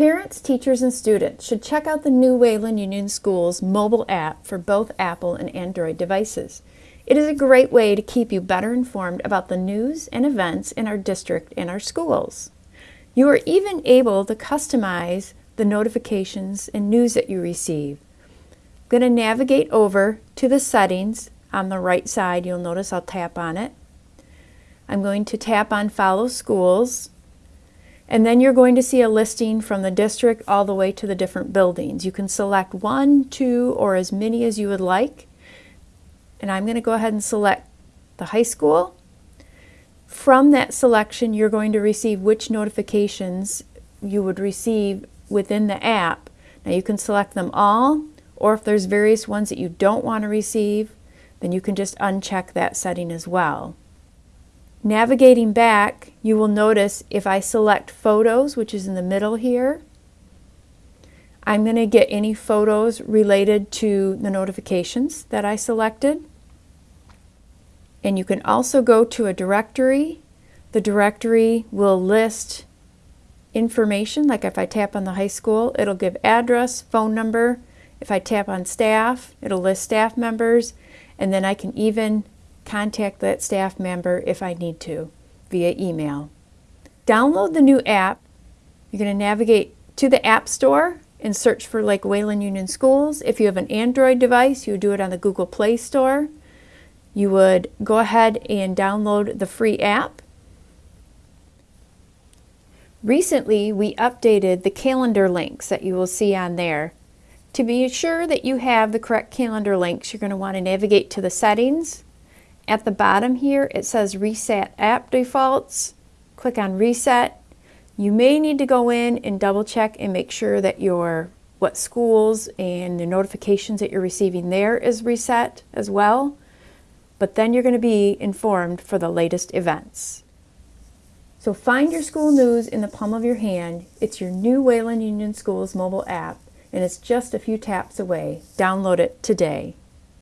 Parents, teachers, and students should check out the new Wayland Union Schools mobile app for both Apple and Android devices. It is a great way to keep you better informed about the news and events in our district and our schools. You are even able to customize the notifications and news that you receive. I'm going to navigate over to the settings on the right side. You'll notice I'll tap on it. I'm going to tap on Follow Schools. And then you're going to see a listing from the district all the way to the different buildings. You can select one, two, or as many as you would like. And I'm going to go ahead and select the high school. From that selection, you're going to receive which notifications you would receive within the app. Now you can select them all, or if there's various ones that you don't want to receive, then you can just uncheck that setting as well. Navigating back, you will notice if I select photos, which is in the middle here, I'm going to get any photos related to the notifications that I selected. And you can also go to a directory. The directory will list information, like if I tap on the high school, it'll give address, phone number. If I tap on staff, it'll list staff members, and then I can even contact that staff member if I need to via email. Download the new app. You're going to navigate to the App Store and search for Lake Wayland Union Schools. If you have an Android device, you would do it on the Google Play Store. You would go ahead and download the free app. Recently, we updated the calendar links that you will see on there. To be sure that you have the correct calendar links, you're going to want to navigate to the settings. At the bottom here, it says Reset App Defaults. Click on Reset. You may need to go in and double check and make sure that your what schools and the notifications that you're receiving there is reset as well. But then you're going to be informed for the latest events. So find your school news in the palm of your hand. It's your new Wayland Union Schools mobile app and it's just a few taps away. Download it today.